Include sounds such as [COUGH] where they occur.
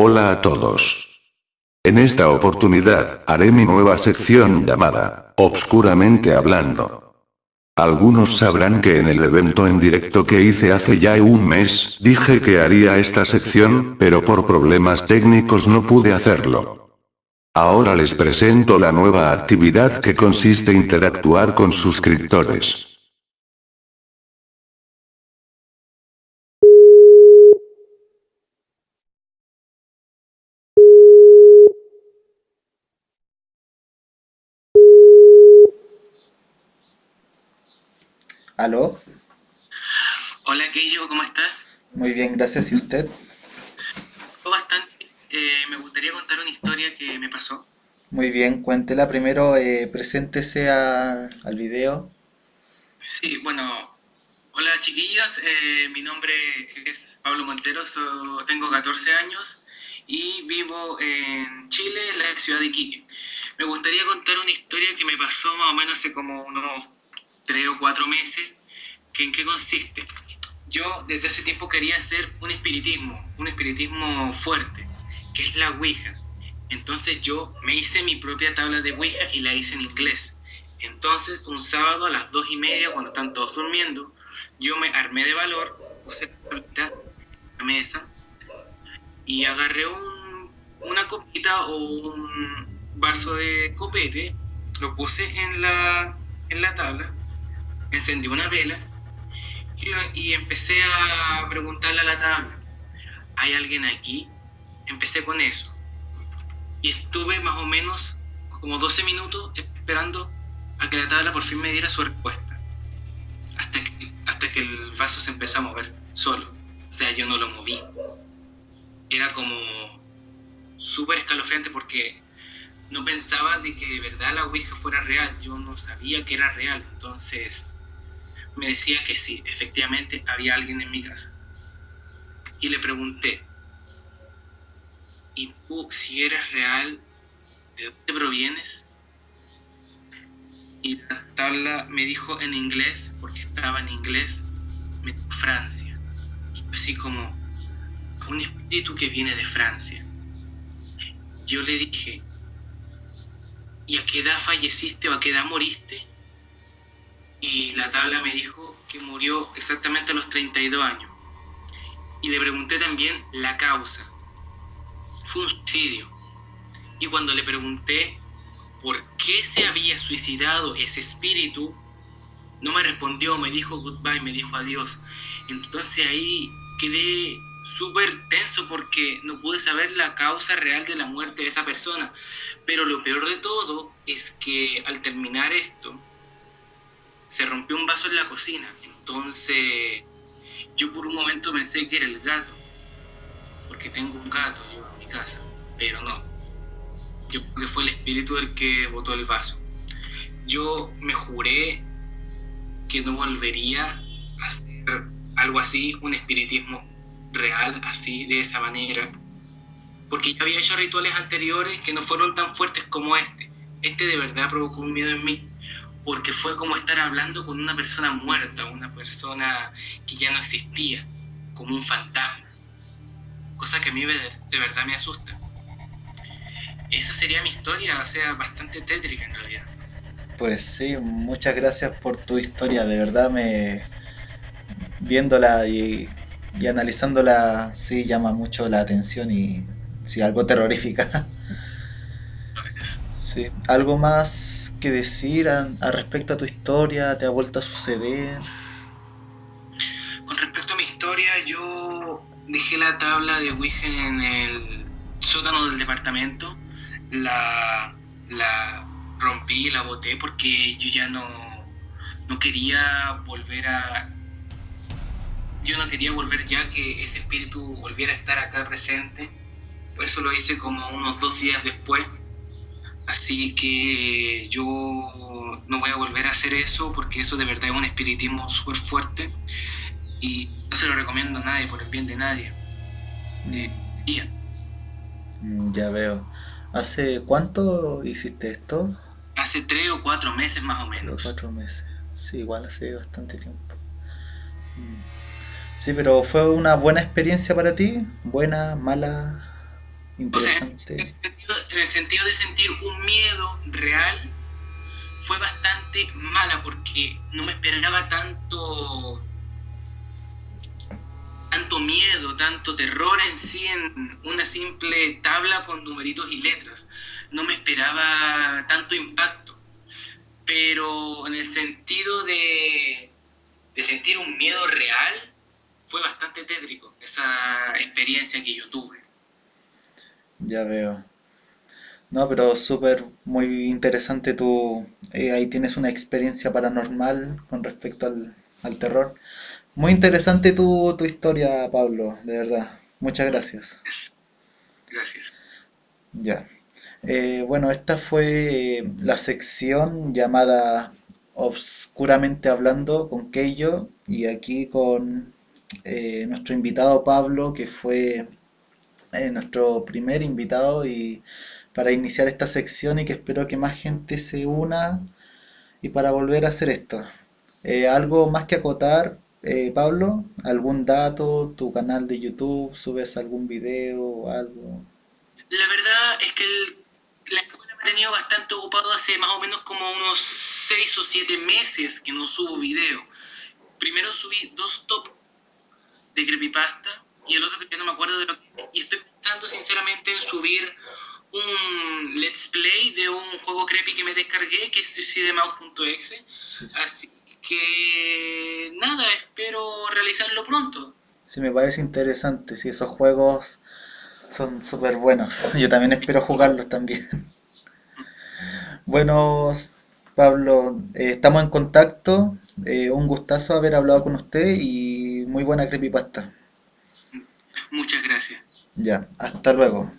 Hola a todos. En esta oportunidad, haré mi nueva sección llamada, Obscuramente Hablando. Algunos sabrán que en el evento en directo que hice hace ya un mes, dije que haría esta sección, pero por problemas técnicos no pude hacerlo. Ahora les presento la nueva actividad que consiste interactuar con suscriptores. ¿Aló? Hola Keio, ¿cómo estás? Muy bien, gracias. ¿Y usted? Bastante. Eh, me gustaría contar una historia que me pasó. Muy bien, cuéntela. Primero, eh, preséntese a- al video. Sí, bueno, hola chiquillas, eh, mi nombre es Pablo Montero, so- tengo 14 años y vivo en Chile, en la ciudad de Iquique. Me gustaría contar una historia que me pasó más o menos hace como unos 3 o 4 meses, que en qué consiste. Yo desde hace tiempo quería hacer un espiritismo, un espiritismo fuerte, que es la Ouija. Entonces yo me hice mi propia tabla de Ouija y la hice en inglés. Entonces, un sábado a las dos y media, cuando están todos durmiendo, yo me armé de valor, puse la mesa y agarré un- una copita o un vaso de copete, lo puse en la, en la tabla, encendí una vela y, y empecé a preguntarle a la tabla, ¿hay alguien aquí? Empecé con eso. Y estuve más o menos como 12 minutos esperando a que la tabla por fin me diera su respuesta. Hasta que, hasta que el vaso se empezó a mover solo. O sea, yo no lo moví. Era como súper escalofriante porque no pensaba de que de verdad la Ouija fuera real. Yo no sabía que era real. Entonces me decía que sí, efectivamente había alguien en mi casa. Y le pregunté, ¿y tú si eres real, de dónde provienes? Y la tabla me dijo en inglés, porque estaba en inglés, me dijo Francia. Y así como, un espíritu que viene de Francia. Yo le dije, ¿y a qué edad falleciste o a qué edad moriste? Y la tabla me dijo que murió exactamente a los 32 años. Y le pregunté también la causa. Fue un suicidio. Y cuando le pregunté por qué se había suicidado ese espíritu, no me respondió, me dijo goodbye, me dijo adiós. Entonces ahí quedé súper tenso porque no pude saber la causa real de la muerte de esa persona. Pero lo peor de todo es que al terminar esto, se rompió un vaso en la cocina. Entonces yo por un momento pensé que era el gato, porque tengo un gato en mi casa, pero no. Yo creo que fue el espíritu el que botó el vaso. Yo me juré que no volvería a hacer algo así, un espiritismo real, así, de esa manera. Porque ya había hecho rituales anteriores que no fueron tan fuertes como este. Este de verdad provocó un miedo en mí. Porque fue como estar hablando con una persona muerta, una persona que ya no existía, como un fantasma. Cosa que a mí de, de verdad me asusta. Esa sería mi historia, o sea, bastante tétrica en realidad. Pues sí, muchas gracias por tu historia. De verdad me... Viéndola y, y analizándola, sí llama mucho la atención y sí, algo terrorífica. [LAUGHS] Sí. ¿Algo más que decir a, respecto a tu historia? ¿Te ha vuelto a suceder? Con respecto a mi historia, yo dejé la tabla de Ouija en el sótano del departamento. La, la rompí, la boté porque yo ya no, no quería volver a... Yo no quería volver ya que ese espíritu volviera a estar acá presente. Por eso lo hice como unos dos días después. Así que yo no voy a volver a hacer eso porque eso de verdad es un espiritismo súper fuerte y no se lo recomiendo a nadie por el bien de nadie. Eh, y Mm, Ya veo. ¿Hace cuánto hiciste esto? hace tres o cuatro meses más o Tres o menos. cuatro meses. Sí, igual hace bastante tiempo. Mm. Sí, pero ¿fue una buena experiencia para ti? ¿Buena, mala? Interesante. en, el sentido, de sentir un miedo real, fue bastante mala porque no me esperaba tanto tanto miedo, tanto terror en sí en una simple tabla con numeritos y letras. No me esperaba tanto impacto. Pero en el sentido de, de sentir un miedo real, fue bastante tétrico esa experiencia que yo tuve. Ya veo. No, pero súper, muy interesante tu... Eh, ahí tienes una experiencia paranormal con respecto al, al terror. Muy interesante tu, tu historia, Pablo, de verdad. Muchas gracias. Gracias. Ya. Eh, bueno, esta fue eh, la sección llamada Obscuramente Hablando con Keio y aquí con eh, nuestro invitado Pablo, que fue nuestro primer invitado y para iniciar esta sección y que espero que más gente se una y para volver a hacer esto. ¿Algo más que acotar, Pablo? ¿Algún dato? ¿Tu canal de YouTube? ¿Subes algún video o algo? La verdad es que la escuela me ha tenido bastante ocupado hace más o menos como unos 6 o 7 meses que no subo video. Primero subí dos top de creepypasta y el otro que no me acuerdo de lo que... Y estoy pensando sinceramente en subir un let's play de un juego creepy que me descargué que es suicidemouse.exe. Así que nada, espero realizarlo pronto. Sí, me parece interesante. Si esos juegos son súper buenos. [LAUGHS] Yo también espero jugarlos también. Bueno, Pablo, eh, estamos en contacto. Eh, un gustazo haber hablado con usted y muy buena creepypasta. Muchas gracias. Ya, hasta luego.